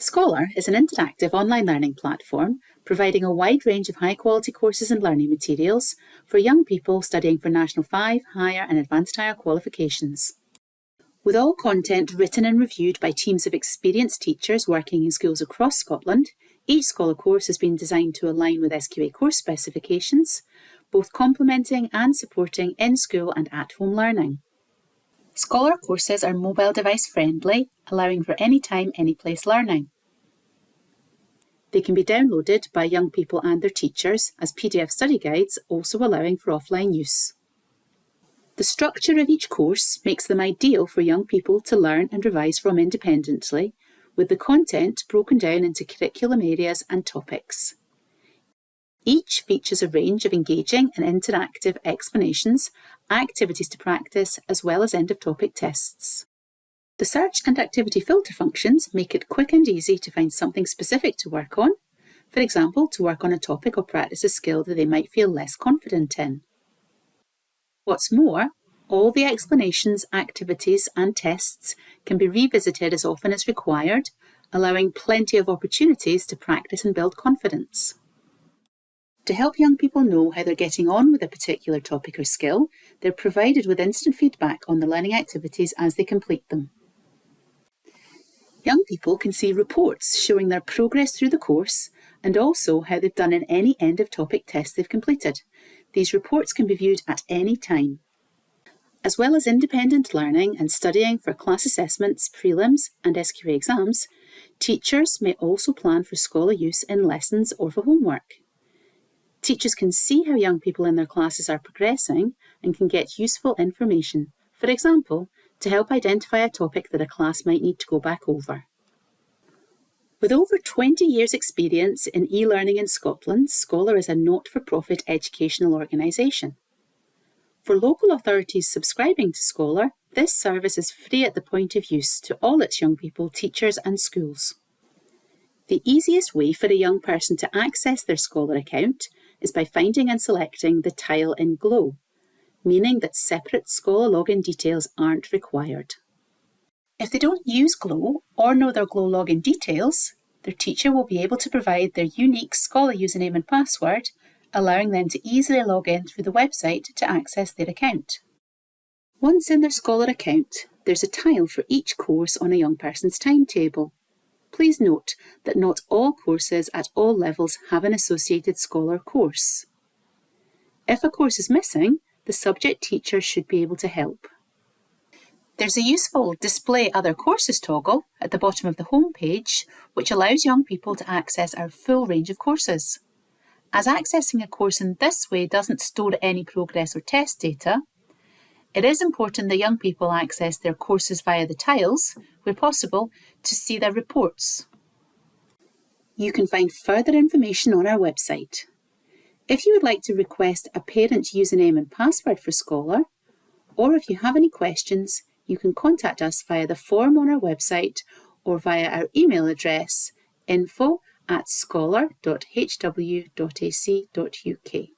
Scholar is an interactive online learning platform providing a wide range of high quality courses and learning materials for young people studying for National 5, Higher and Advanced Higher qualifications. With all content written and reviewed by teams of experienced teachers working in schools across Scotland, each Scholar course has been designed to align with SQA course specifications, both complementing and supporting in-school and at-home learning. Scholar courses are mobile device friendly, allowing for anytime, anyplace learning. They can be downloaded by young people and their teachers as PDF study guides, also allowing for offline use. The structure of each course makes them ideal for young people to learn and revise from independently, with the content broken down into curriculum areas and topics. Each features a range of engaging and interactive explanations, activities to practice, as well as end of topic tests. The search and activity filter functions make it quick and easy to find something specific to work on, for example, to work on a topic or practice a skill that they might feel less confident in. What's more, all the explanations, activities and tests can be revisited as often as required, allowing plenty of opportunities to practice and build confidence. To help young people know how they're getting on with a particular topic or skill, they're provided with instant feedback on the learning activities as they complete them. Young people can see reports showing their progress through the course and also how they've done in any end of topic test they've completed. These reports can be viewed at any time. As well as independent learning and studying for class assessments, prelims and SQA exams, teachers may also plan for Scholar use in lessons or for homework. Teachers can see how young people in their classes are progressing and can get useful information, for example, to help identify a topic that a class might need to go back over. With over 20 years' experience in e-learning in Scotland, Scholar is a not-for-profit educational organisation. For local authorities subscribing to Scholar, this service is free at the point of use to all its young people, teachers and schools. The easiest way for a young person to access their Scholar account is by finding and selecting the tile in Glow, meaning that separate Scholar login details aren't required. If they don't use Glow or know their Glow login details, their teacher will be able to provide their unique Scholar username and password, allowing them to easily log in through the website to access their account. Once in their Scholar account, there's a tile for each course on a young person's timetable. Please note that not all courses at all levels have an associated Scholar course. If a course is missing, the subject teacher should be able to help. There's a useful Display Other Courses toggle at the bottom of the home page, which allows young people to access our full range of courses. As accessing a course in this way doesn't store any progress or test data, it is important that young people access their courses via the tiles, where possible, to see their reports. You can find further information on our website. If you would like to request a parent username and password for Scholar, or if you have any questions, you can contact us via the form on our website or via our email address info at scholar.hw.ac.uk.